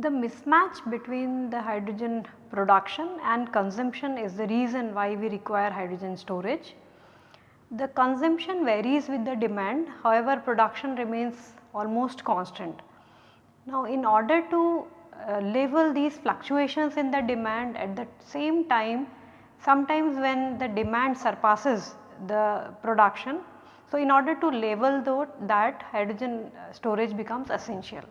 The mismatch between the hydrogen production and consumption is the reason why we require hydrogen storage. The consumption varies with the demand however production remains almost constant. Now in order to uh, level these fluctuations in the demand at the same time sometimes when the demand surpasses the production. So in order to level that hydrogen uh, storage becomes essential.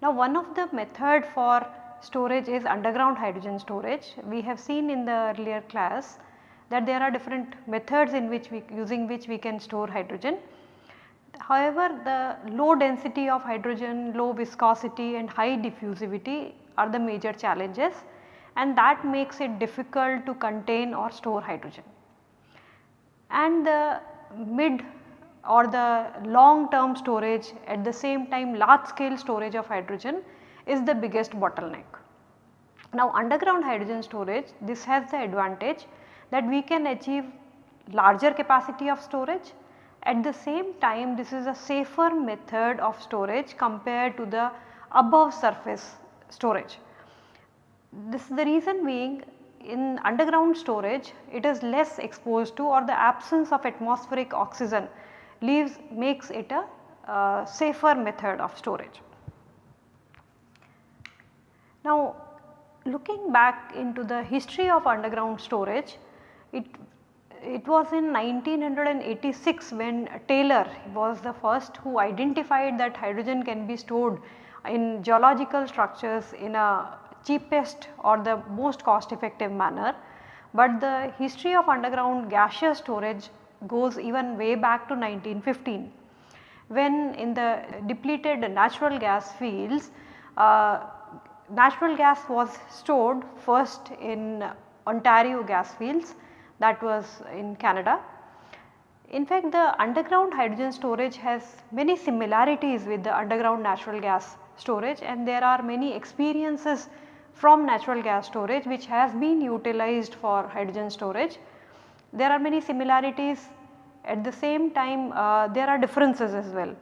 Now one of the method for storage is underground hydrogen storage. We have seen in the earlier class that there are different methods in which we using which we can store hydrogen. However, the low density of hydrogen, low viscosity and high diffusivity are the major challenges and that makes it difficult to contain or store hydrogen. And the mid or the long term storage at the same time large scale storage of hydrogen is the biggest bottleneck. Now underground hydrogen storage this has the advantage that we can achieve larger capacity of storage at the same time this is a safer method of storage compared to the above surface storage. This is the reason being in underground storage it is less exposed to or the absence of atmospheric oxygen leaves makes it a uh, safer method of storage. Now looking back into the history of underground storage, it, it was in 1986 when Taylor was the first who identified that hydrogen can be stored in geological structures in a cheapest or the most cost effective manner. But the history of underground gaseous storage goes even way back to 1915 when in the depleted natural gas fields uh, natural gas was stored first in Ontario gas fields that was in Canada. In fact, the underground hydrogen storage has many similarities with the underground natural gas storage and there are many experiences from natural gas storage which has been utilized for hydrogen storage. There are many similarities at the same time uh, there are differences as well.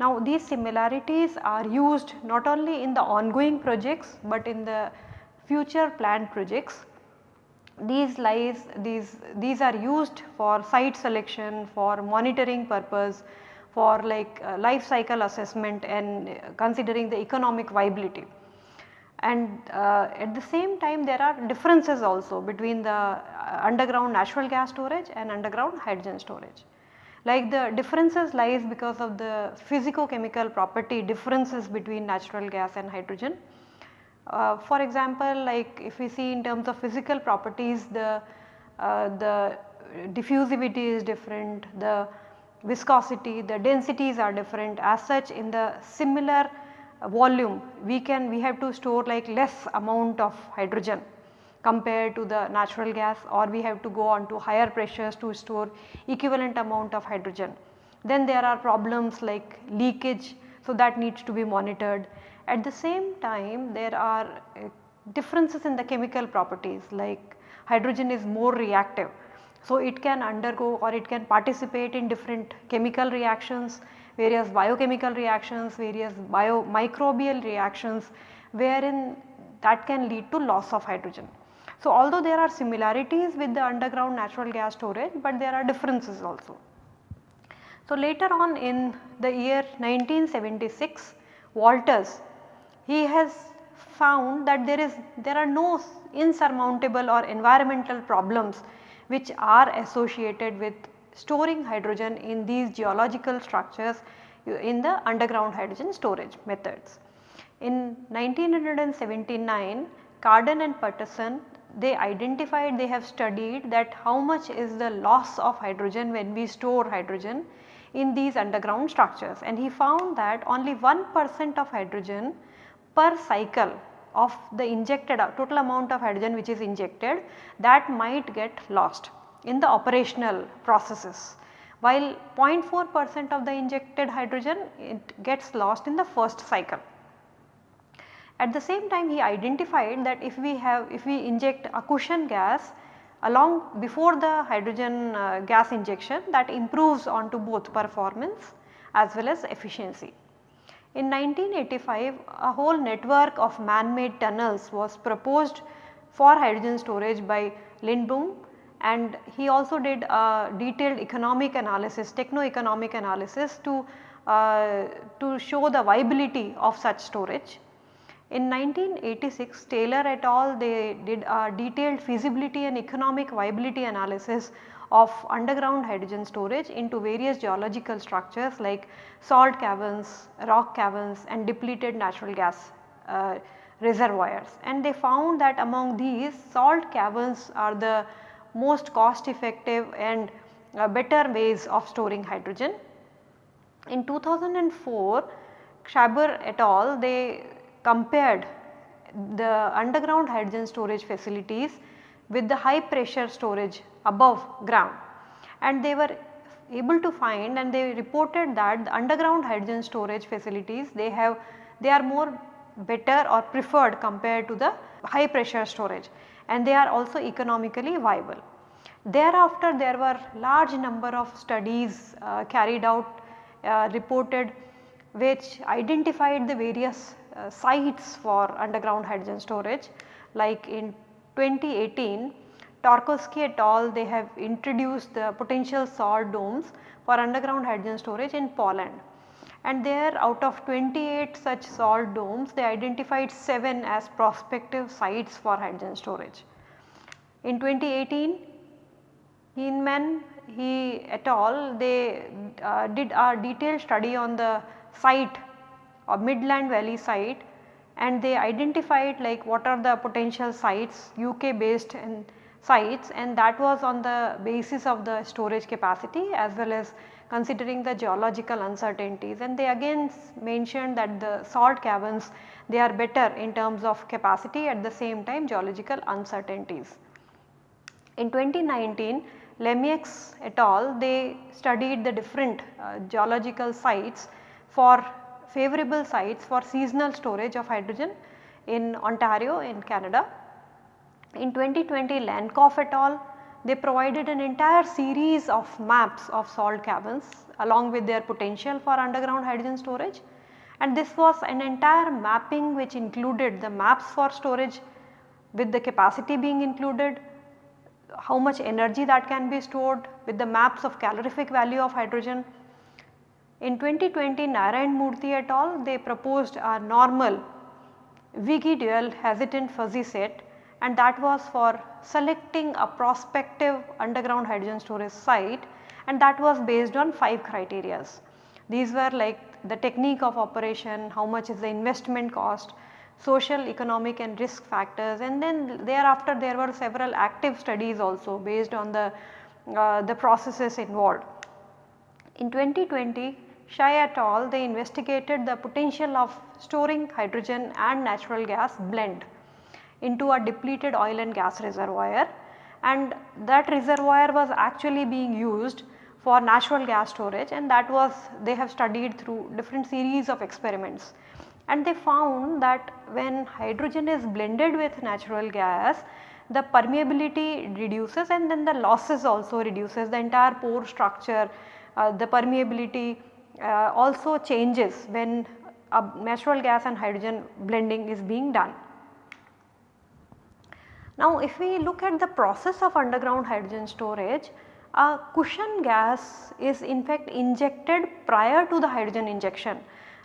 Now these similarities are used not only in the ongoing projects but in the future planned projects. These lies these these are used for site selection for monitoring purpose for like uh, life cycle assessment and considering the economic viability and uh, at the same time there are differences also between the uh, underground natural gas storage and underground hydrogen storage. Like the differences lies because of the physico-chemical property differences between natural gas and hydrogen. Uh, for example, like if we see in terms of physical properties the, uh, the diffusivity is different, the viscosity, the densities are different as such in the similar volume we can we have to store like less amount of hydrogen compared to the natural gas or we have to go on to higher pressures to store equivalent amount of hydrogen. Then there are problems like leakage so that needs to be monitored. At the same time there are uh, differences in the chemical properties like hydrogen is more reactive. So it can undergo or it can participate in different chemical reactions various biochemical reactions, various bio microbial reactions wherein that can lead to loss of hydrogen. So, although there are similarities with the underground natural gas storage, but there are differences also. So, later on in the year 1976 Walters he has found that there is there are no insurmountable or environmental problems which are associated with storing hydrogen in these geological structures uh, in the underground hydrogen storage methods. In 1979 Carden and Patterson they identified they have studied that how much is the loss of hydrogen when we store hydrogen in these underground structures and he found that only 1 percent of hydrogen per cycle of the injected total amount of hydrogen which is injected that might get lost in the operational processes while 0.4 percent of the injected hydrogen it gets lost in the first cycle. At the same time he identified that if we have if we inject a cushion gas along before the hydrogen uh, gas injection that improves onto both performance as well as efficiency. In 1985 a whole network of man made tunnels was proposed for hydrogen storage by Lindblom and he also did a detailed economic analysis, techno-economic analysis to, uh, to show the viability of such storage. In 1986 Taylor et al they did a detailed feasibility and economic viability analysis of underground hydrogen storage into various geological structures like salt caverns, rock caverns and depleted natural gas uh, reservoirs. And they found that among these salt caverns are the most cost effective and uh, better ways of storing hydrogen. In 2004 Schaber et al they compared the underground hydrogen storage facilities with the high pressure storage above ground and they were able to find and they reported that the underground hydrogen storage facilities they have they are more better or preferred compared to the high pressure storage and they are also economically viable. Thereafter there were large number of studies uh, carried out uh, reported which identified the various uh, sites for underground hydrogen storage like in 2018 Tarkowski et al they have introduced the potential salt domes for underground hydrogen storage in Poland and there out of 28 such salt domes they identified 7 as prospective sites for hydrogen storage. In 2018 Heinemann he et al they uh, did a detailed study on the site or Midland Valley site and they identified like what are the potential sites UK based and sites and that was on the basis of the storage capacity as well as considering the geological uncertainties and they again mentioned that the salt caverns they are better in terms of capacity at the same time geological uncertainties. In 2019 Lemieux et al they studied the different uh, geological sites for favorable sites for seasonal storage of hydrogen in Ontario in Canada. In 2020 Lankof et al they provided an entire series of maps of salt caverns along with their potential for underground hydrogen storage and this was an entire mapping which included the maps for storage with the capacity being included, how much energy that can be stored with the maps of calorific value of hydrogen. In 2020 Narayanamoorthy et al they proposed a normal wiggly dual hesitant fuzzy set and that was for selecting a prospective underground hydrogen storage site and that was based on 5 criterias. These were like the technique of operation, how much is the investment cost, social, economic and risk factors and then thereafter there were several active studies also based on the, uh, the processes involved. In 2020 Shai et al they investigated the potential of storing hydrogen and natural gas blend into a depleted oil and gas reservoir and that reservoir was actually being used for natural gas storage and that was they have studied through different series of experiments. And they found that when hydrogen is blended with natural gas the permeability reduces and then the losses also reduces the entire pore structure uh, the permeability uh, also changes when natural gas and hydrogen blending is being done. Now if we look at the process of underground hydrogen storage, a cushion gas is in fact injected prior to the hydrogen injection.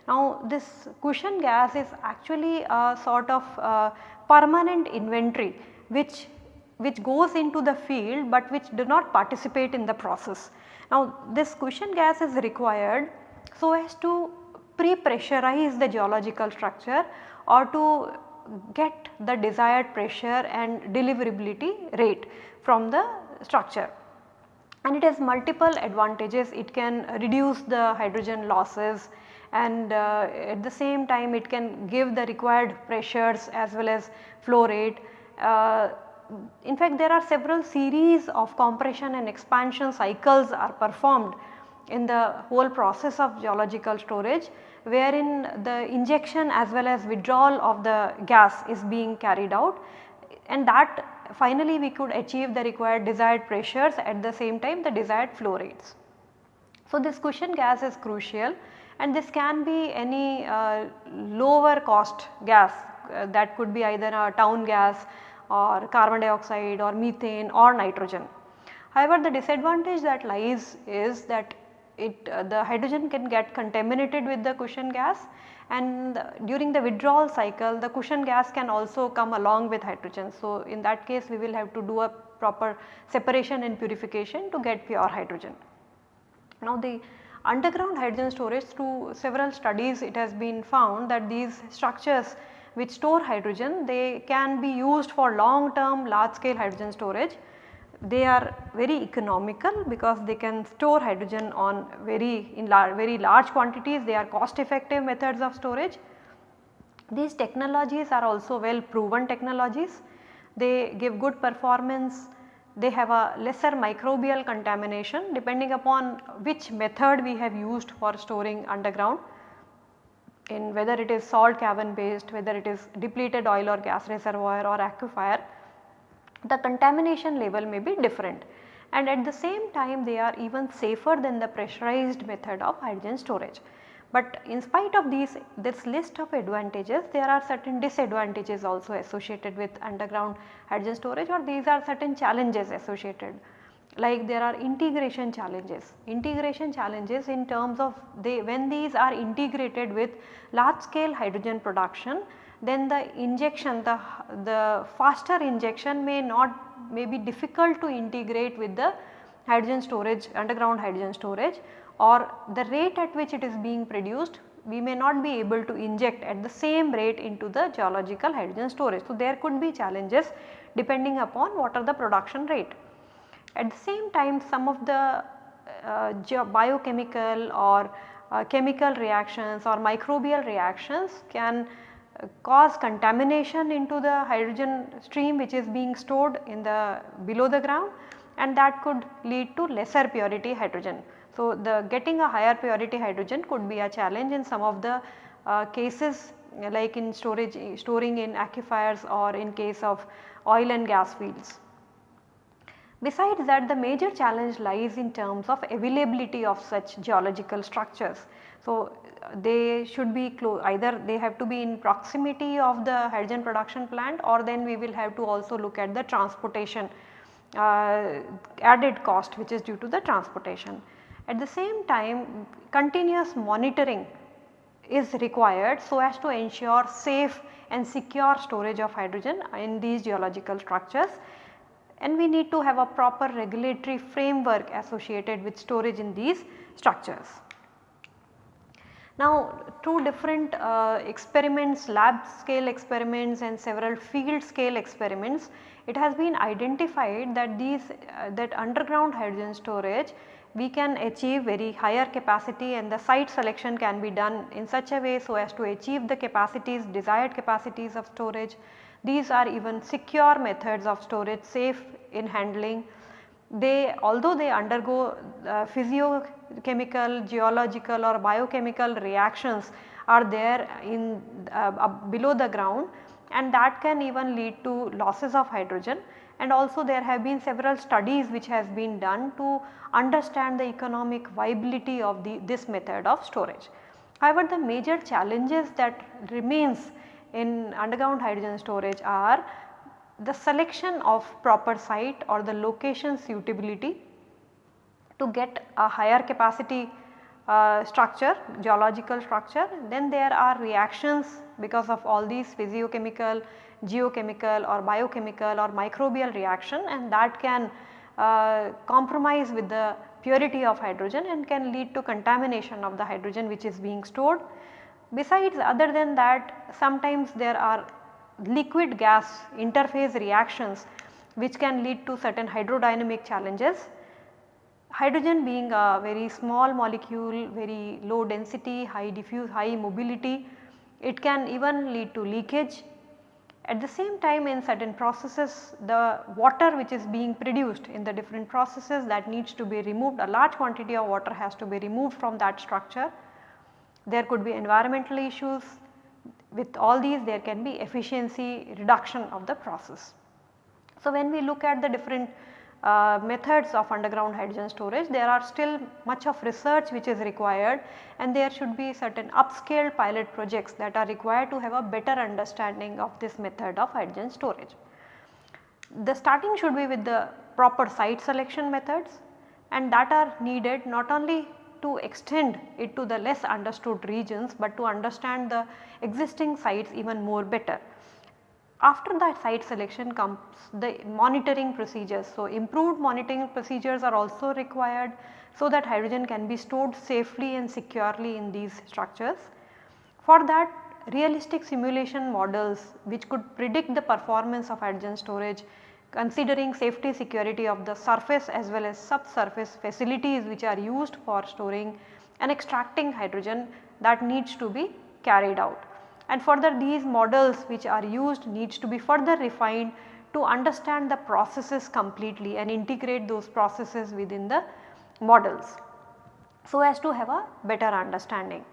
Now this cushion gas is actually a sort of uh, permanent inventory which which goes into the field but which do not participate in the process. Now this cushion gas is required so as to pre-pressurize the geological structure or to get the desired pressure and deliverability rate from the structure. And it has multiple advantages, it can reduce the hydrogen losses and uh, at the same time it can give the required pressures as well as flow rate. Uh, in fact, there are several series of compression and expansion cycles are performed in the whole process of geological storage wherein the injection as well as withdrawal of the gas is being carried out and that finally we could achieve the required desired pressures at the same time the desired flow rates. So, this cushion gas is crucial and this can be any uh, lower cost gas uh, that could be either a town gas or carbon dioxide or methane or nitrogen. However, the disadvantage that lies is that it uh, the hydrogen can get contaminated with the cushion gas and during the withdrawal cycle the cushion gas can also come along with hydrogen. So, in that case we will have to do a proper separation and purification to get pure hydrogen. Now the underground hydrogen storage through several studies it has been found that these structures which store hydrogen they can be used for long term large scale hydrogen storage. They are very economical because they can store hydrogen on very in lar very large quantities. They are cost effective methods of storage. These technologies are also well proven technologies. They give good performance. They have a lesser microbial contamination depending upon which method we have used for storing underground in whether it is salt cavern based whether it is depleted oil or gas reservoir or aquifer the contamination level may be different and at the same time they are even safer than the pressurized method of hydrogen storage. But in spite of these this list of advantages there are certain disadvantages also associated with underground hydrogen storage or these are certain challenges associated like there are integration challenges. Integration challenges in terms of they when these are integrated with large scale hydrogen production then the injection the, the faster injection may not may be difficult to integrate with the hydrogen storage underground hydrogen storage or the rate at which it is being produced we may not be able to inject at the same rate into the geological hydrogen storage. So, there could be challenges depending upon what are the production rate. At the same time some of the uh, biochemical or uh, chemical reactions or microbial reactions can cause contamination into the hydrogen stream which is being stored in the below the ground and that could lead to lesser purity hydrogen. So, the getting a higher purity hydrogen could be a challenge in some of the uh, cases like in storage storing in aquifers or in case of oil and gas fields. Besides that the major challenge lies in terms of availability of such geological structures. So, they should be either they have to be in proximity of the hydrogen production plant or then we will have to also look at the transportation uh, added cost which is due to the transportation. At the same time continuous monitoring is required so as to ensure safe and secure storage of hydrogen in these geological structures and we need to have a proper regulatory framework associated with storage in these structures. Now two different uh, experiments lab scale experiments and several field scale experiments it has been identified that these uh, that underground hydrogen storage we can achieve very higher capacity and the site selection can be done in such a way so as to achieve the capacities desired capacities of storage. These are even secure methods of storage safe in handling. They although they undergo uh, physio chemical, geological or biochemical reactions are there in uh, below the ground and that can even lead to losses of hydrogen and also there have been several studies which has been done to understand the economic viability of the, this method of storage. However, the major challenges that remains in underground hydrogen storage are the selection of proper site or the location suitability to get a higher capacity uh, structure geological structure then there are reactions because of all these physiochemical, geochemical or biochemical or microbial reaction and that can uh, compromise with the purity of hydrogen and can lead to contamination of the hydrogen which is being stored. Besides other than that sometimes there are liquid gas interface reactions which can lead to certain hydrodynamic challenges Hydrogen being a very small molecule, very low density, high diffuse, high mobility, it can even lead to leakage At the same time in certain processes the water which is being produced in the different processes that needs to be removed a large quantity of water has to be removed from that structure. There could be environmental issues with all these there can be efficiency reduction of the process. So, when we look at the different uh, methods of underground hydrogen storage there are still much of research which is required and there should be certain upscale pilot projects that are required to have a better understanding of this method of hydrogen storage. The starting should be with the proper site selection methods and that are needed not only to extend it to the less understood regions, but to understand the existing sites even more better. After that site selection comes the monitoring procedures. So, improved monitoring procedures are also required so that hydrogen can be stored safely and securely in these structures. For that realistic simulation models which could predict the performance of hydrogen storage considering safety security of the surface as well as subsurface facilities which are used for storing and extracting hydrogen that needs to be carried out and further these models which are used needs to be further refined to understand the processes completely and integrate those processes within the models so as to have a better understanding.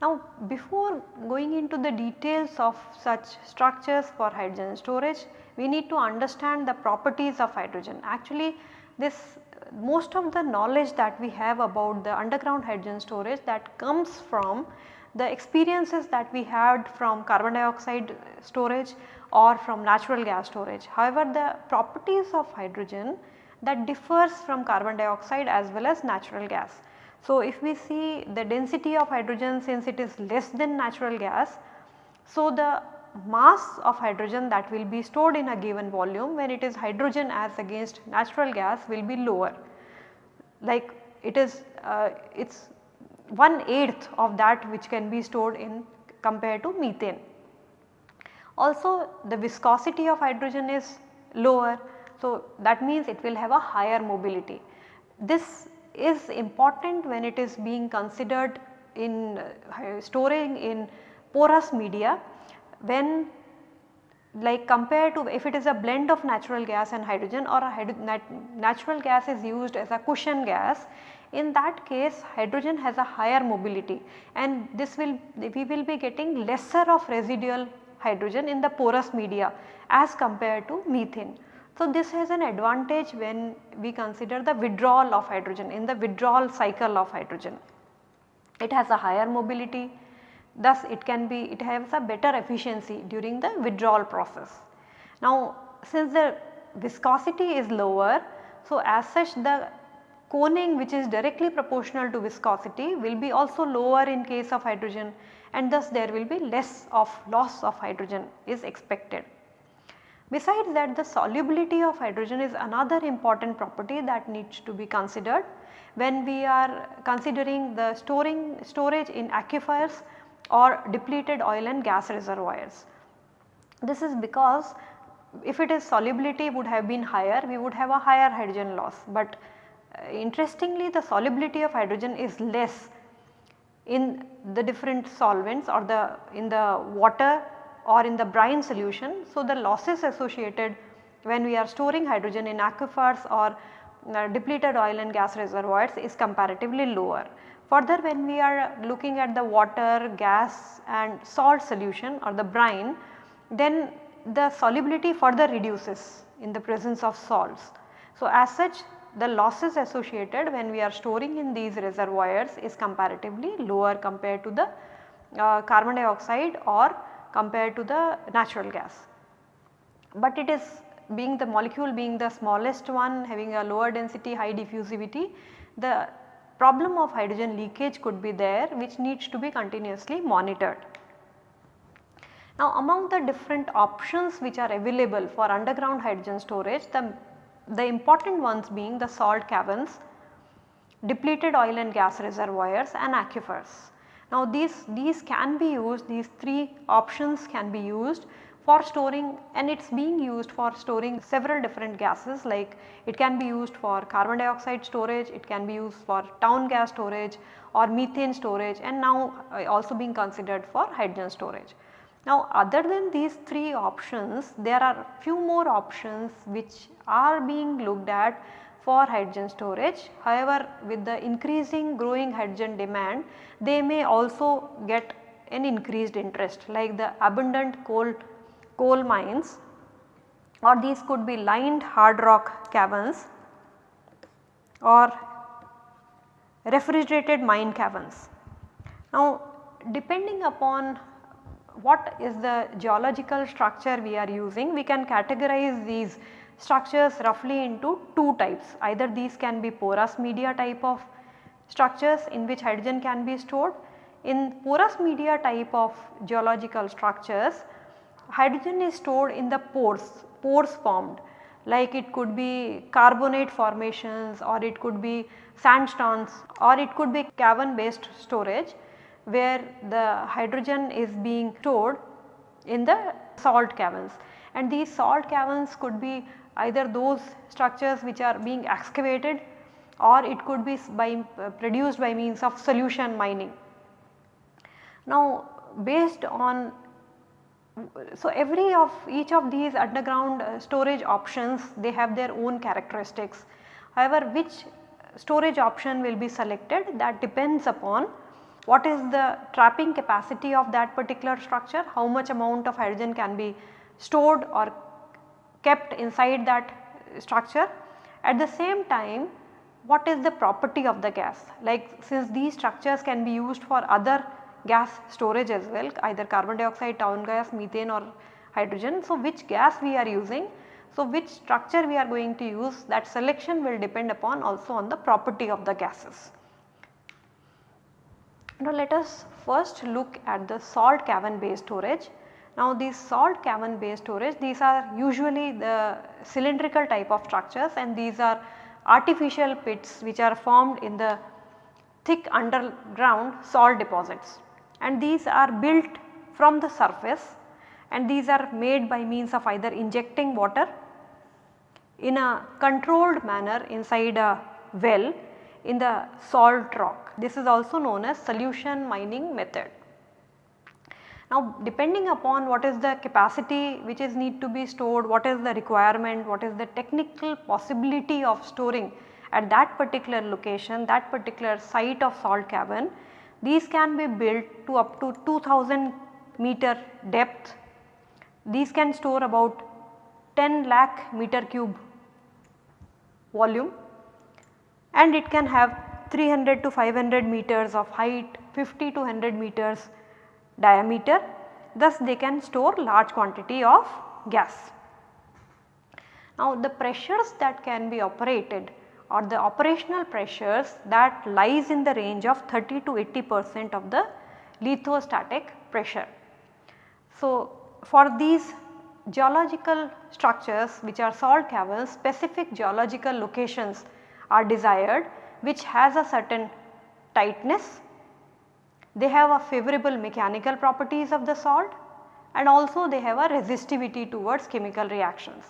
Now before going into the details of such structures for hydrogen storage we need to understand the properties of hydrogen. Actually this most of the knowledge that we have about the underground hydrogen storage that comes from the experiences that we had from carbon dioxide storage or from natural gas storage. However, the properties of hydrogen that differs from carbon dioxide as well as natural gas. So, if we see the density of hydrogen since it is less than natural gas, so the mass of hydrogen that will be stored in a given volume when it is hydrogen as against natural gas will be lower. Like it is uh, its one eighth of that which can be stored in compared to methane. Also the viscosity of hydrogen is lower. So, that means it will have a higher mobility. This is important when it is being considered in uh, storing in porous media when like compared to if it is a blend of natural gas and hydrogen or a nat natural gas is used as a cushion gas in that case hydrogen has a higher mobility and this will we will be getting lesser of residual hydrogen in the porous media as compared to methane. So, this has an advantage when we consider the withdrawal of hydrogen in the withdrawal cycle of hydrogen. It has a higher mobility thus it can be it has a better efficiency during the withdrawal process. Now since the viscosity is lower so as such the coning which is directly proportional to viscosity will be also lower in case of hydrogen and thus there will be less of loss of hydrogen is expected. Besides that the solubility of hydrogen is another important property that needs to be considered when we are considering the storing storage in aquifers or depleted oil and gas reservoirs. This is because if it is solubility would have been higher we would have a higher hydrogen loss, but uh, interestingly the solubility of hydrogen is less in the different solvents or the in the water or in the brine solution. So, the losses associated when we are storing hydrogen in aquifers or uh, depleted oil and gas reservoirs is comparatively lower. Further when we are looking at the water, gas and salt solution or the brine then the solubility further reduces in the presence of salts. So, as such the losses associated when we are storing in these reservoirs is comparatively lower compared to the uh, carbon dioxide or compared to the natural gas. But it is being the molecule being the smallest one having a lower density high diffusivity the problem of hydrogen leakage could be there which needs to be continuously monitored. Now among the different options which are available for underground hydrogen storage the the important ones being the salt caverns, depleted oil and gas reservoirs and aquifers. Now these, these can be used, these three options can be used for storing and it is being used for storing several different gases like it can be used for carbon dioxide storage, it can be used for town gas storage or methane storage and now uh, also being considered for hydrogen storage. Now other than these 3 options there are few more options which are being looked at for hydrogen storage. However, with the increasing growing hydrogen demand they may also get an increased interest like the abundant coal, coal mines or these could be lined hard rock caverns or refrigerated mine caverns. Now depending upon what is the geological structure we are using we can categorize these structures roughly into two types either these can be porous media type of structures in which hydrogen can be stored. In porous media type of geological structures hydrogen is stored in the pores, pores formed like it could be carbonate formations or it could be sandstones or it could be cavern based storage where the hydrogen is being stored in the salt caverns and these salt caverns could be either those structures which are being excavated or it could be by uh, produced by means of solution mining. Now based on so every of each of these underground uh, storage options they have their own characteristics. However, which storage option will be selected that depends upon what is the trapping capacity of that particular structure, how much amount of hydrogen can be stored or kept inside that structure. At the same time what is the property of the gas like since these structures can be used for other gas storage as well either carbon dioxide, town gas, methane or hydrogen. So, which gas we are using, so which structure we are going to use that selection will depend upon also on the property of the gases. Now let us first look at the salt cavern based storage. Now these salt cavern based storage these are usually the cylindrical type of structures and these are artificial pits which are formed in the thick underground salt deposits and these are built from the surface and these are made by means of either injecting water in a controlled manner inside a well in the salt rock. This is also known as solution mining method. Now depending upon what is the capacity which is need to be stored, what is the requirement, what is the technical possibility of storing at that particular location, that particular site of salt cavern, these can be built to up to 2000 meter depth. These can store about 10 lakh meter cube volume and it can have 300 to 500 meters of height, 50 to 100 meters diameter. Thus, they can store large quantity of gas. Now, the pressures that can be operated or the operational pressures that lies in the range of 30 to 80 percent of the lithostatic pressure. So, for these geological structures which are salt caverns specific geological locations are desired which has a certain tightness. They have a favorable mechanical properties of the salt and also they have a resistivity towards chemical reactions.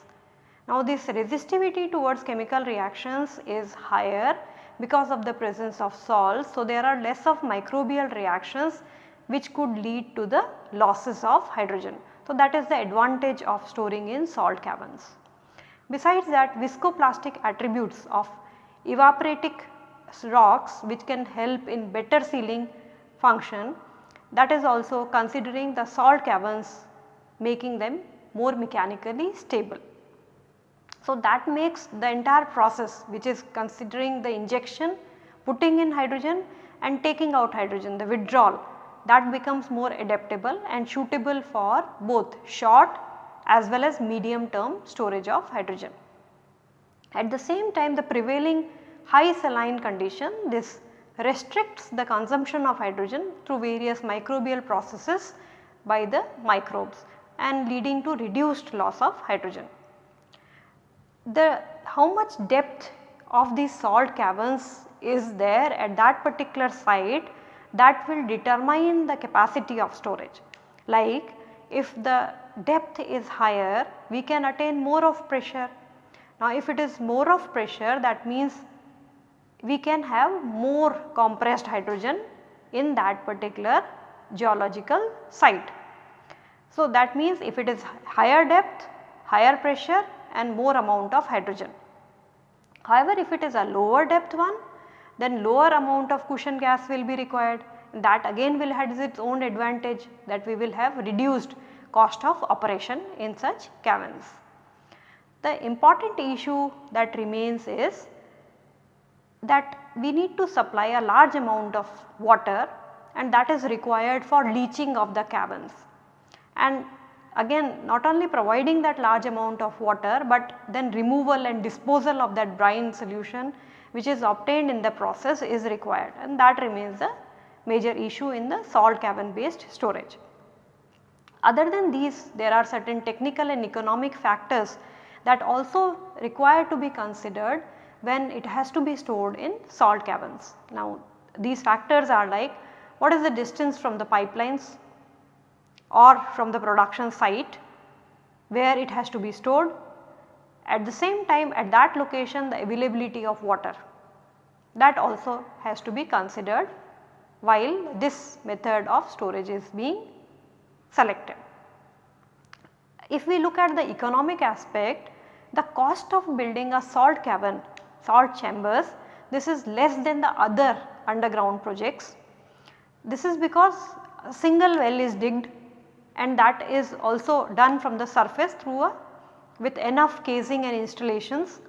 Now this resistivity towards chemical reactions is higher because of the presence of salts. So there are less of microbial reactions which could lead to the losses of hydrogen. So that is the advantage of storing in salt caverns. Besides that viscoplastic attributes of evaporitic rocks which can help in better sealing function that is also considering the salt caverns making them more mechanically stable. So, that makes the entire process which is considering the injection, putting in hydrogen and taking out hydrogen the withdrawal that becomes more adaptable and suitable for both short as well as medium term storage of hydrogen. At the same time the prevailing high saline condition this restricts the consumption of hydrogen through various microbial processes by the microbes and leading to reduced loss of hydrogen the how much depth of the salt caverns is there at that particular site that will determine the capacity of storage. Like if the depth is higher we can attain more of pressure. Now if it is more of pressure that means we can have more compressed hydrogen in that particular geological site. So, that means if it is higher depth, higher pressure and more amount of hydrogen. However, if it is a lower depth one then lower amount of cushion gas will be required that again will have its own advantage that we will have reduced cost of operation in such caverns. The important issue that remains is that we need to supply a large amount of water and that is required for leaching of the caverns. And again not only providing that large amount of water, but then removal and disposal of that brine solution which is obtained in the process is required and that remains the major issue in the salt cavern based storage. Other than these there are certain technical and economic factors that also require to be considered when it has to be stored in salt caverns. Now these factors are like what is the distance from the pipelines or from the production site where it has to be stored. At the same time at that location the availability of water that also has to be considered while this method of storage is being selected. If we look at the economic aspect, the cost of building a salt cavern, salt chambers, this is less than the other underground projects. This is because a single well is digged and that is also done from the surface through a with enough casing and installations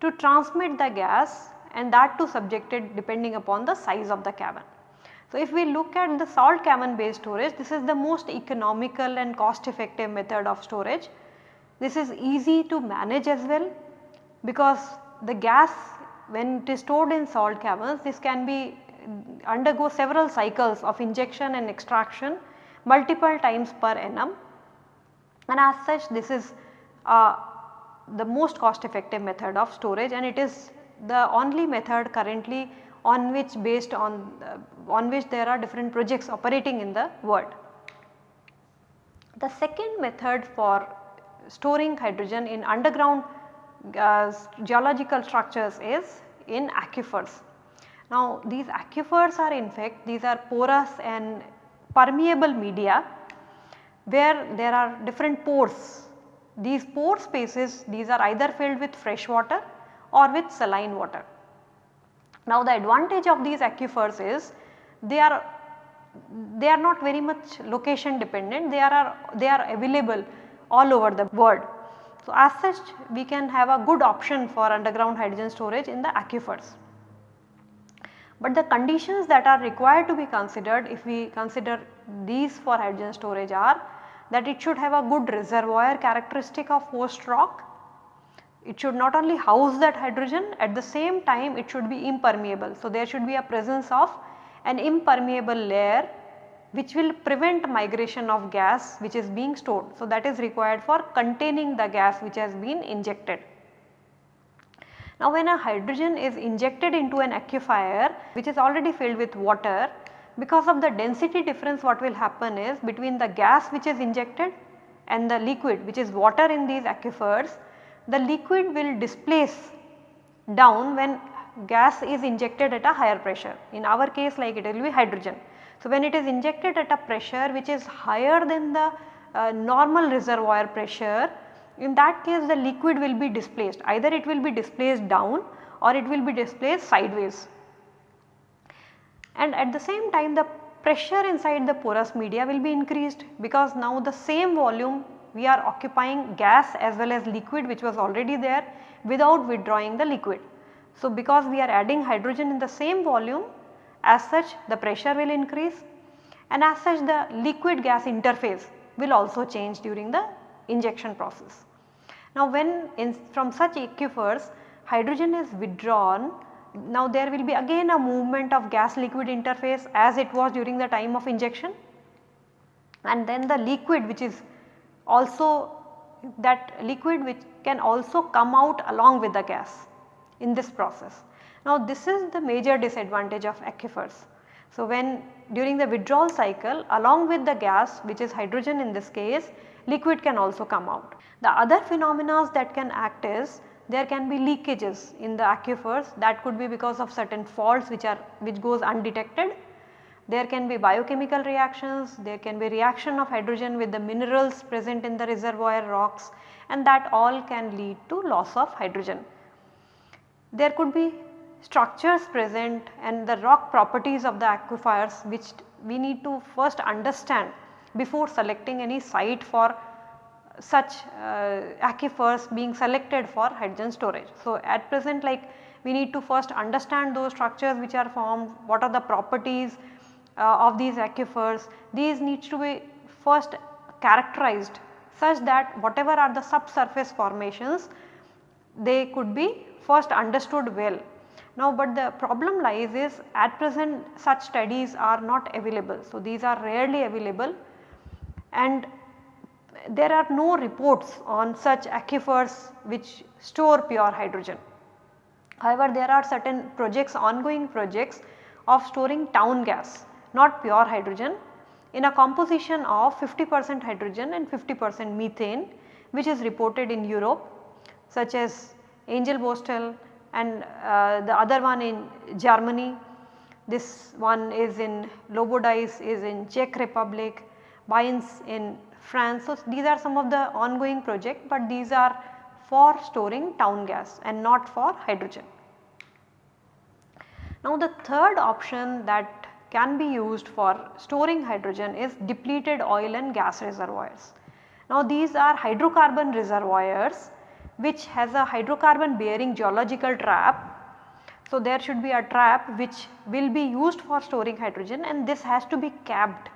to transmit the gas and that too subjected depending upon the size of the cavern. So, if we look at the salt cavern based storage this is the most economical and cost effective method of storage. This is easy to manage as well because the gas when it is stored in salt caverns this can be undergo several cycles of injection and extraction multiple times per annum and as such this is uh, the most cost effective method of storage and it is the only method currently on which based on uh, on which there are different projects operating in the world. The second method for storing hydrogen in underground uh, geological structures is in aquifers. Now these aquifers are in fact these are porous and permeable media where there are different pores. These pore spaces these are either filled with fresh water or with saline water. Now the advantage of these aquifers is they are they are not very much location dependent they are they are available all over the world. So as such we can have a good option for underground hydrogen storage in the aquifers. But the conditions that are required to be considered if we consider these for hydrogen storage are that it should have a good reservoir characteristic of host rock it should not only house that hydrogen at the same time it should be impermeable. So, there should be a presence of an impermeable layer which will prevent migration of gas which is being stored. So, that is required for containing the gas which has been injected. Now, when a hydrogen is injected into an aquifer which is already filled with water because of the density difference what will happen is between the gas which is injected and the liquid which is water in these aquifers the liquid will displace down when gas is injected at a higher pressure. In our case like it will be hydrogen. So, when it is injected at a pressure which is higher than the uh, normal reservoir pressure, in that case the liquid will be displaced either it will be displaced down or it will be displaced sideways. And at the same time the pressure inside the porous media will be increased because now the same volume we are occupying gas as well as liquid which was already there without withdrawing the liquid. So, because we are adding hydrogen in the same volume as such the pressure will increase and as such the liquid gas interface will also change during the injection process. Now when in from such aquifers hydrogen is withdrawn now there will be again a movement of gas liquid interface as it was during the time of injection and then the liquid which is also that liquid which can also come out along with the gas in this process. Now this is the major disadvantage of aquifers. So when during the withdrawal cycle along with the gas which is hydrogen in this case liquid can also come out. The other phenomena that can act is there can be leakages in the aquifers that could be because of certain faults which are which goes undetected there can be biochemical reactions, there can be reaction of hydrogen with the minerals present in the reservoir rocks and that all can lead to loss of hydrogen. There could be structures present and the rock properties of the aquifers which we need to first understand before selecting any site for such uh, aquifers being selected for hydrogen storage. So, at present like we need to first understand those structures which are formed, what are the properties uh, of these aquifers, these needs to be first characterized such that whatever are the subsurface formations they could be first understood well. Now, but the problem lies is at present such studies are not available. So, these are rarely available and there are no reports on such aquifers which store pure hydrogen. However, there are certain projects ongoing projects of storing town gas not pure hydrogen in a composition of 50 percent hydrogen and 50 percent methane which is reported in Europe such as Engelbostel and uh, the other one in Germany. This one is in Lobodice is in Czech Republic, Beynes in France. So, these are some of the ongoing project, but these are for storing town gas and not for hydrogen. Now the third option that can be used for storing hydrogen is depleted oil and gas reservoirs. Now these are hydrocarbon reservoirs which has a hydrocarbon bearing geological trap. So there should be a trap which will be used for storing hydrogen and this has to be capped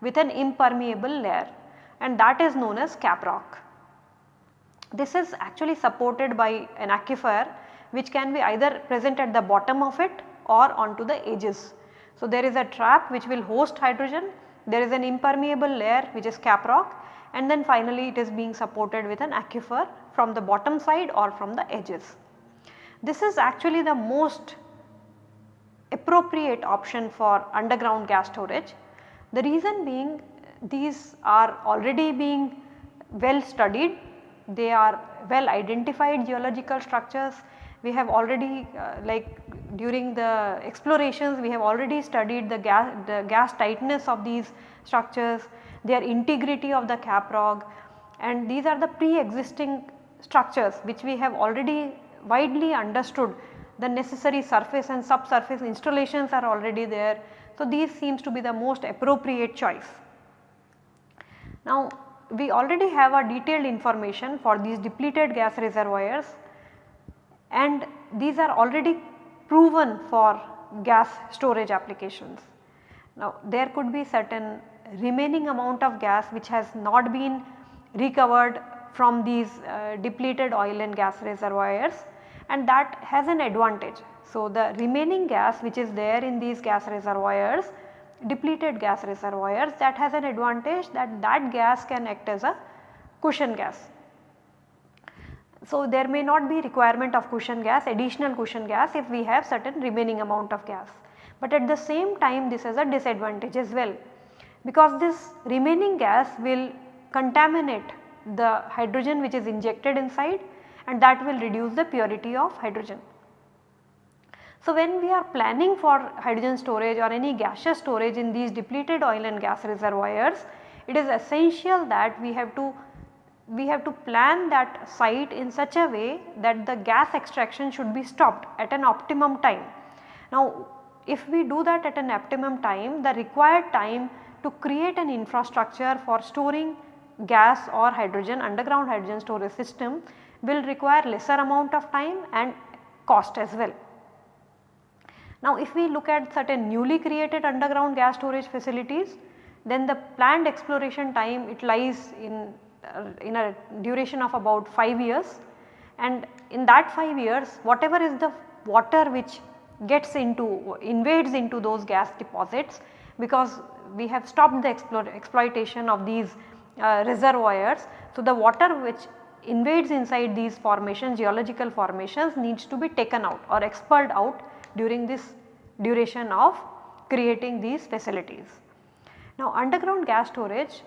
with an impermeable layer and that is known as cap rock. This is actually supported by an aquifer which can be either present at the bottom of it or onto the edges. So, there is a trap which will host hydrogen, there is an impermeable layer which is cap rock and then finally it is being supported with an aquifer from the bottom side or from the edges. This is actually the most appropriate option for underground gas storage. The reason being these are already being well studied, they are well identified geological structures. We have already uh, like during the explorations we have already studied the gas, the gas tightness of these structures, their integrity of the cap rock and these are the pre-existing structures which we have already widely understood the necessary surface and subsurface installations are already there. So, these seems to be the most appropriate choice. Now, we already have a detailed information for these depleted gas reservoirs and these are already proven for gas storage applications. Now, there could be certain remaining amount of gas which has not been recovered from these uh, depleted oil and gas reservoirs and that has an advantage. So, the remaining gas which is there in these gas reservoirs depleted gas reservoirs that has an advantage that that gas can act as a cushion gas. So, there may not be requirement of cushion gas additional cushion gas if we have certain remaining amount of gas. But at the same time this has a disadvantage as well because this remaining gas will contaminate the hydrogen which is injected inside and that will reduce the purity of hydrogen. So, when we are planning for hydrogen storage or any gaseous storage in these depleted oil and gas reservoirs, it is essential that we have to we have to plan that site in such a way that the gas extraction should be stopped at an optimum time. Now, if we do that at an optimum time, the required time to create an infrastructure for storing gas or hydrogen underground hydrogen storage system will require lesser amount of time and cost as well. Now if we look at certain newly created underground gas storage facilities then the planned exploration time it lies in, uh, in a duration of about 5 years and in that 5 years whatever is the water which gets into invades into those gas deposits because we have stopped the exploitation of these uh, reservoirs. So, the water which invades inside these formations geological formations needs to be taken out or expelled out during this duration of creating these facilities. Now underground gas storage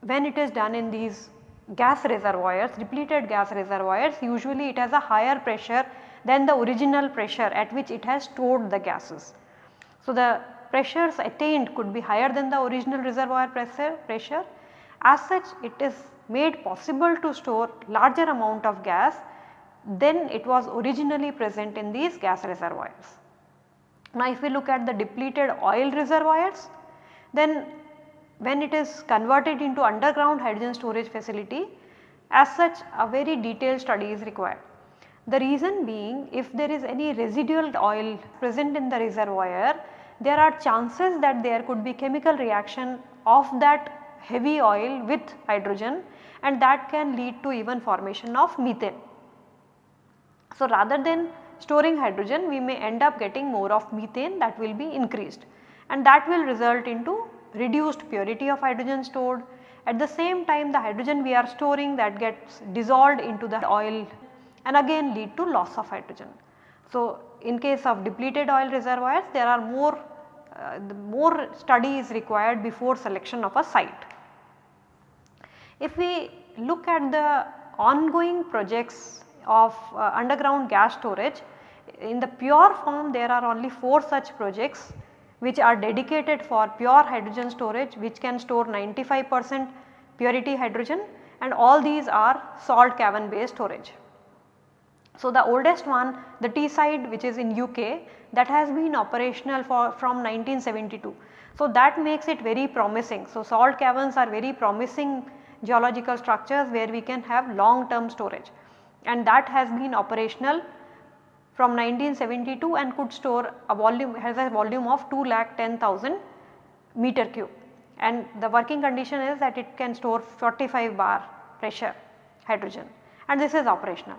when it is done in these gas reservoirs depleted gas reservoirs usually it has a higher pressure than the original pressure at which it has stored the gases. So the pressures attained could be higher than the original reservoir pressure, pressure. As such it is made possible to store larger amount of gas than it was originally present in these gas reservoirs. Now if we look at the depleted oil reservoirs then when it is converted into underground hydrogen storage facility as such a very detailed study is required. The reason being if there is any residual oil present in the reservoir there are chances that there could be chemical reaction of that heavy oil with hydrogen and that can lead to even formation of methane. So, rather than storing hydrogen we may end up getting more of methane that will be increased and that will result into reduced purity of hydrogen stored. At the same time the hydrogen we are storing that gets dissolved into the oil and again lead to loss of hydrogen. So, in case of depleted oil reservoirs there are more uh, more study is required before selection of a site. If we look at the ongoing projects of uh, underground gas storage in the pure form there are only 4 such projects which are dedicated for pure hydrogen storage which can store 95 percent purity hydrogen and all these are salt cavern based storage. So, the oldest one the Teesside which is in UK that has been operational for from 1972. So, that makes it very promising. So, salt caverns are very promising geological structures where we can have long term storage and that has been operational from 1972 and could store a volume has a volume of 2 lakh 10,000 meter cube and the working condition is that it can store 45 bar pressure hydrogen and this is operational.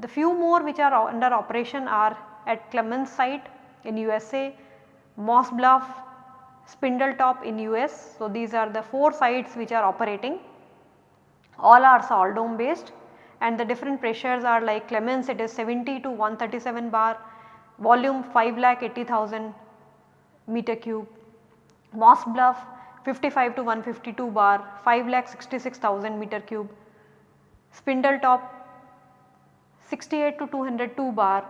The few more which are under operation are at Clemens site in USA, Moss Bluff, Spindletop in US. So, these are the 4 sites which are operating all are salt dome based and the different pressures are like Clemens it is 70 to 137 bar, volume 5 lakh 80,000 meter cube, Moss Bluff 55 to 152 bar 5 lakh 66,000 meter cube, Spindletop 68 to 202 bar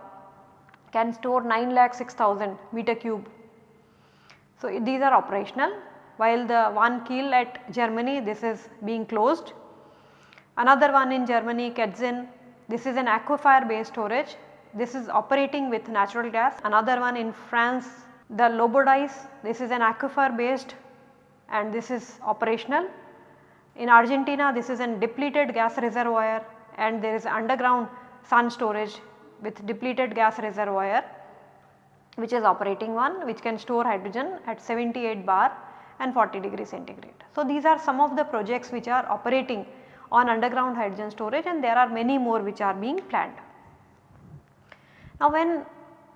can store 9 lakh 6000 meter cube. So, these are operational while the one Kiel at Germany this is being closed. Another one in Germany Ketzin this is an aquifer based storage this is operating with natural gas. Another one in France the Lobodice this is an aquifer based and this is operational. In Argentina this is an depleted gas reservoir and there is underground sun storage with depleted gas reservoir which is operating one which can store hydrogen at 78 bar and 40 degree centigrade. So, these are some of the projects which are operating on underground hydrogen storage and there are many more which are being planned. Now, when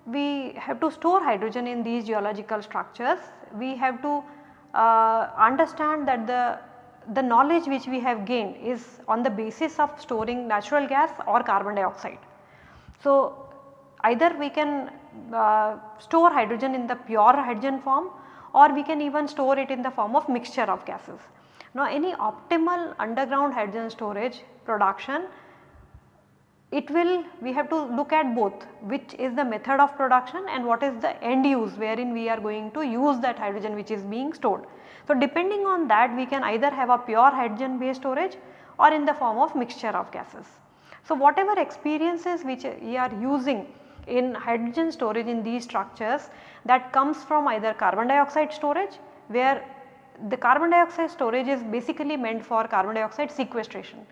we have to store hydrogen in these geological structures, we have to uh, understand that the the knowledge which we have gained is on the basis of storing natural gas or carbon dioxide. So, either we can uh, store hydrogen in the pure hydrogen form or we can even store it in the form of mixture of gases. Now, any optimal underground hydrogen storage production it will we have to look at both which is the method of production and what is the end use wherein we are going to use that hydrogen which is being stored. So, depending on that we can either have a pure hydrogen based storage or in the form of mixture of gases. So, whatever experiences which we are using in hydrogen storage in these structures that comes from either carbon dioxide storage where the carbon dioxide storage is basically meant for carbon dioxide sequestration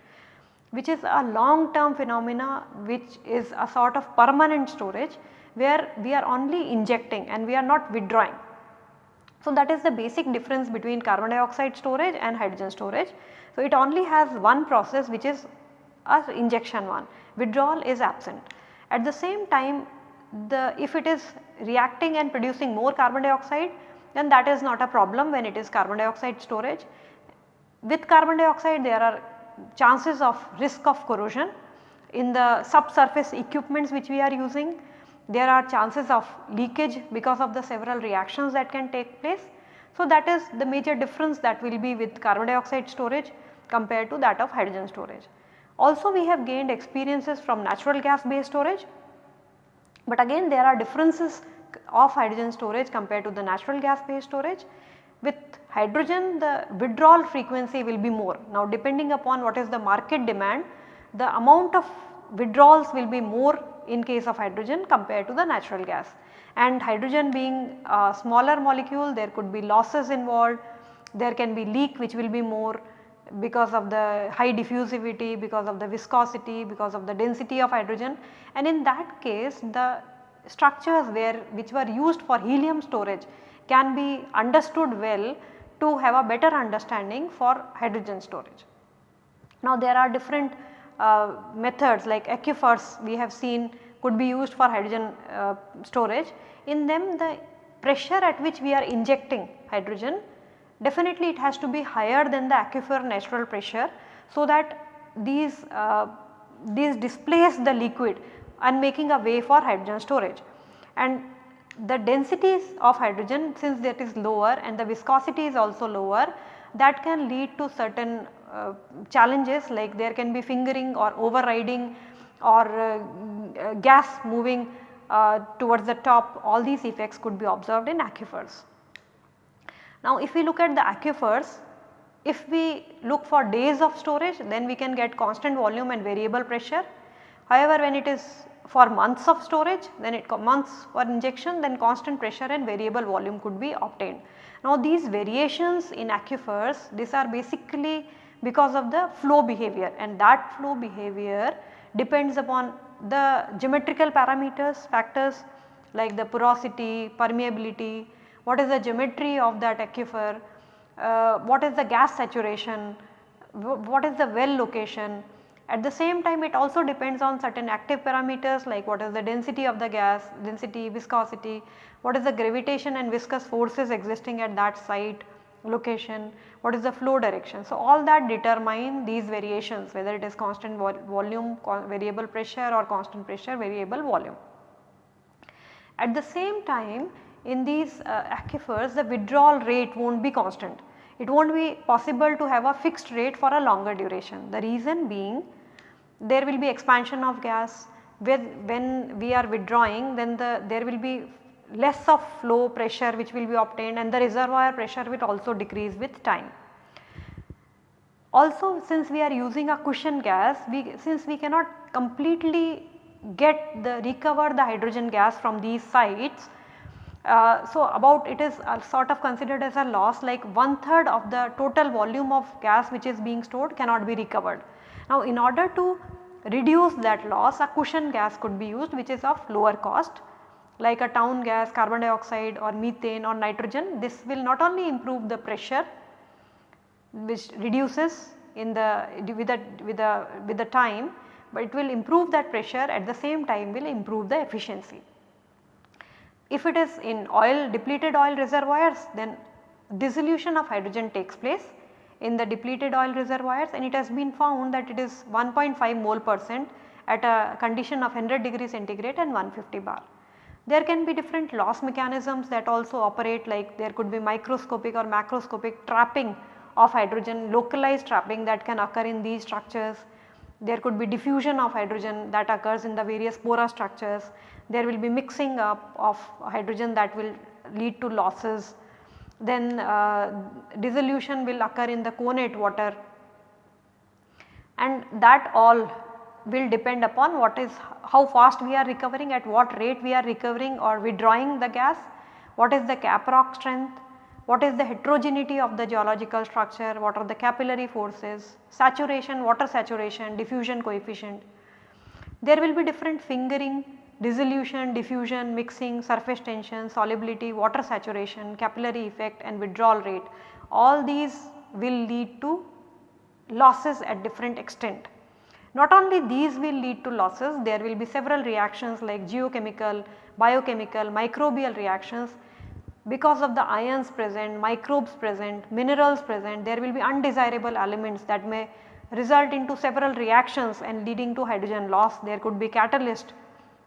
which is a long term phenomena which is a sort of permanent storage where we are only injecting and we are not withdrawing. So, that is the basic difference between carbon dioxide storage and hydrogen storage. So, it only has one process which is a injection one, withdrawal is absent. At the same time the if it is reacting and producing more carbon dioxide then that is not a problem when it is carbon dioxide storage. With carbon dioxide there are chances of risk of corrosion in the subsurface equipments which we are using there are chances of leakage because of the several reactions that can take place. So, that is the major difference that will be with carbon dioxide storage compared to that of hydrogen storage. Also we have gained experiences from natural gas based storage, but again there are differences of hydrogen storage compared to the natural gas based storage. With hydrogen the withdrawal frequency will be more. Now depending upon what is the market demand the amount of withdrawals will be more in case of hydrogen compared to the natural gas and hydrogen being a smaller molecule there could be losses involved, there can be leak which will be more because of the high diffusivity, because of the viscosity, because of the density of hydrogen and in that case the structures where which were used for helium storage can be understood well to have a better understanding for hydrogen storage. Now there are different uh, methods like aquifers we have seen could be used for hydrogen uh, storage. In them the pressure at which we are injecting hydrogen definitely it has to be higher than the aquifer natural pressure so that these, uh, these displace the liquid and making a way for hydrogen storage. And the densities of hydrogen since that is lower and the viscosity is also lower that can lead to certain uh, challenges like there can be fingering or overriding or uh, gas moving uh, towards the top all these effects could be observed in aquifers. Now if we look at the aquifers, if we look for days of storage then we can get constant volume and variable pressure. However, when it is for months of storage then it comes months for injection then constant pressure and variable volume could be obtained. Now these variations in aquifers these are basically because of the flow behavior and that flow behavior depends upon the geometrical parameters factors like the porosity, permeability, what is the geometry of that aquifer, uh, what is the gas saturation, what is the well location. At the same time it also depends on certain active parameters like what is the density of the gas, density, viscosity, what is the gravitation and viscous forces existing at that site location, what is the flow direction. So, all that determine these variations whether it is constant vol volume, variable pressure or constant pressure, variable volume. At the same time in these uh, aquifers the withdrawal rate will not be constant. It will not be possible to have a fixed rate for a longer duration. The reason being there will be expansion of gas when we are withdrawing then the there will be less of flow pressure which will be obtained and the reservoir pressure will also decrease with time. Also since we are using a cushion gas we since we cannot completely get the recover the hydrogen gas from these sites uh, so about it is uh, sort of considered as a loss like one third of the total volume of gas which is being stored cannot be recovered. Now in order to reduce that loss a cushion gas could be used which is of lower cost like a town gas, carbon dioxide or methane or nitrogen. This will not only improve the pressure which reduces in the with the with the with the time, but it will improve that pressure at the same time will improve the efficiency. If it is in oil depleted oil reservoirs then dissolution of hydrogen takes place in the depleted oil reservoirs and it has been found that it is 1.5 mole percent at a condition of 100 degree centigrade and 150 bar. There can be different loss mechanisms that also operate like there could be microscopic or macroscopic trapping of hydrogen, localized trapping that can occur in these structures. There could be diffusion of hydrogen that occurs in the various porous structures there will be mixing up of hydrogen that will lead to losses. Then uh, dissolution will occur in the connate water and that all will depend upon what is how fast we are recovering at what rate we are recovering or withdrawing the gas, what is the caprock strength, what is the heterogeneity of the geological structure, what are the capillary forces, saturation, water saturation, diffusion coefficient. There will be different fingering dissolution, diffusion, mixing, surface tension, solubility, water saturation, capillary effect and withdrawal rate all these will lead to losses at different extent. Not only these will lead to losses there will be several reactions like geochemical, biochemical, microbial reactions because of the ions present, microbes present, minerals present there will be undesirable elements that may result into several reactions and leading to hydrogen loss. There could be catalyst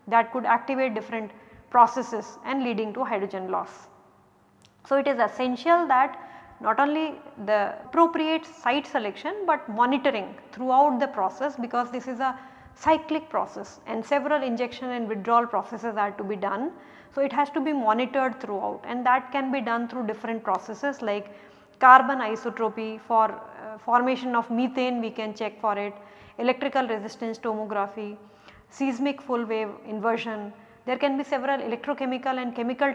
that could activate different processes and leading to hydrogen loss. So, it is essential that not only the appropriate site selection but monitoring throughout the process because this is a cyclic process and several injection and withdrawal processes are to be done. So, it has to be monitored throughout and that can be done through different processes like carbon isotropy for uh, formation of methane we can check for it, electrical resistance tomography, seismic full wave inversion. There can be several electrochemical and chemical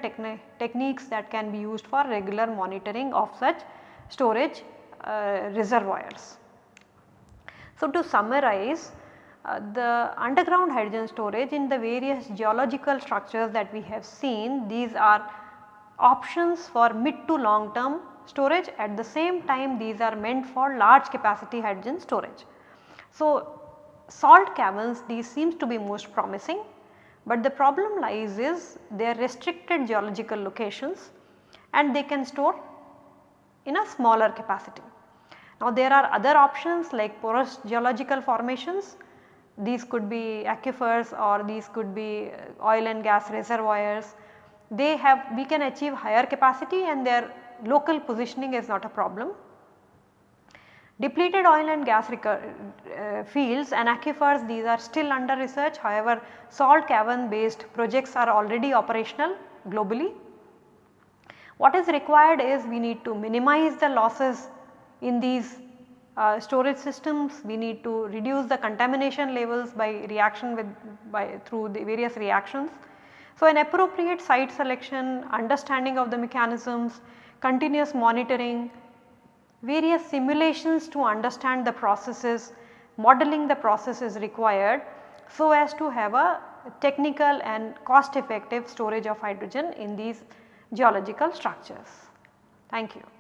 techniques that can be used for regular monitoring of such storage uh, reservoirs. So, to summarize uh, the underground hydrogen storage in the various geological structures that we have seen these are options for mid to long term storage at the same time these are meant for large capacity hydrogen storage. So, salt caverns these seems to be most promising, but the problem lies is they are restricted geological locations and they can store in a smaller capacity. Now there are other options like porous geological formations, these could be aquifers or these could be uh, oil and gas reservoirs. They have we can achieve higher capacity and their local positioning is not a problem. Depleted oil and gas uh, fields and aquifers these are still under research however salt cavern based projects are already operational globally. What is required is we need to minimize the losses in these uh, storage systems, we need to reduce the contamination levels by reaction with by through the various reactions. So, an appropriate site selection, understanding of the mechanisms, continuous monitoring, various simulations to understand the processes, modeling the process is required so as to have a technical and cost effective storage of hydrogen in these geological structures. Thank you.